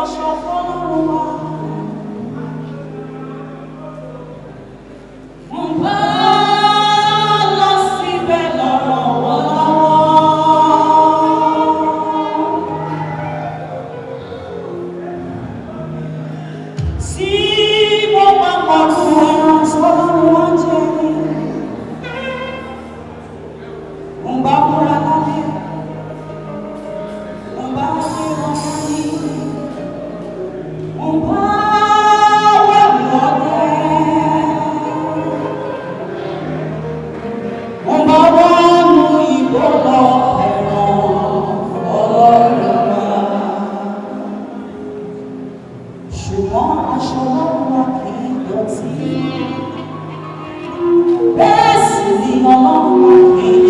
Pascha Fonoloa Blessed be your não.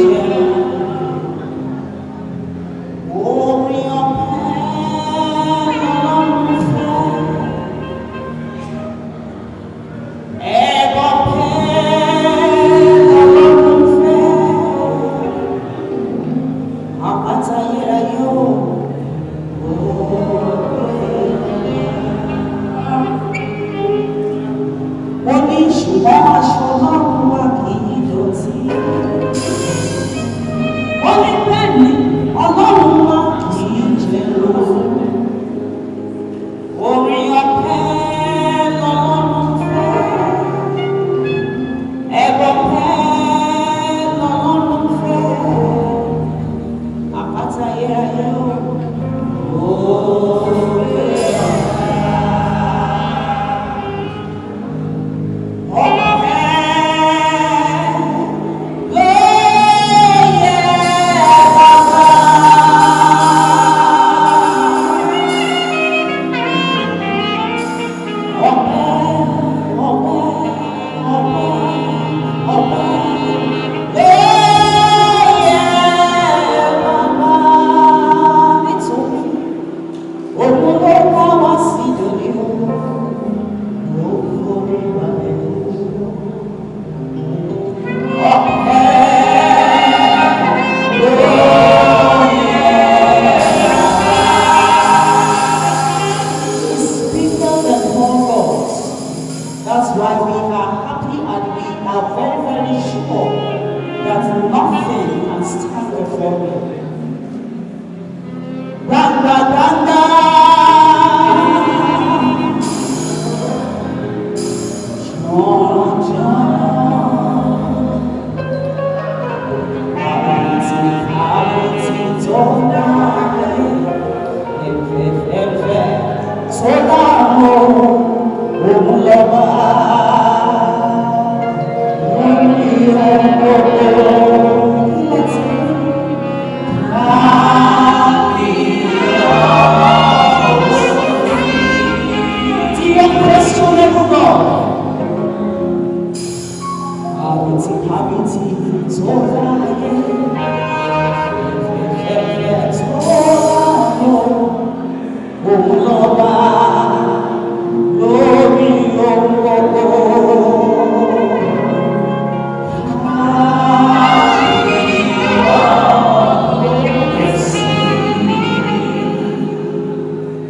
Oh. That's why we are happy and we are very, very sure that nothing can stand before me. Randa, John.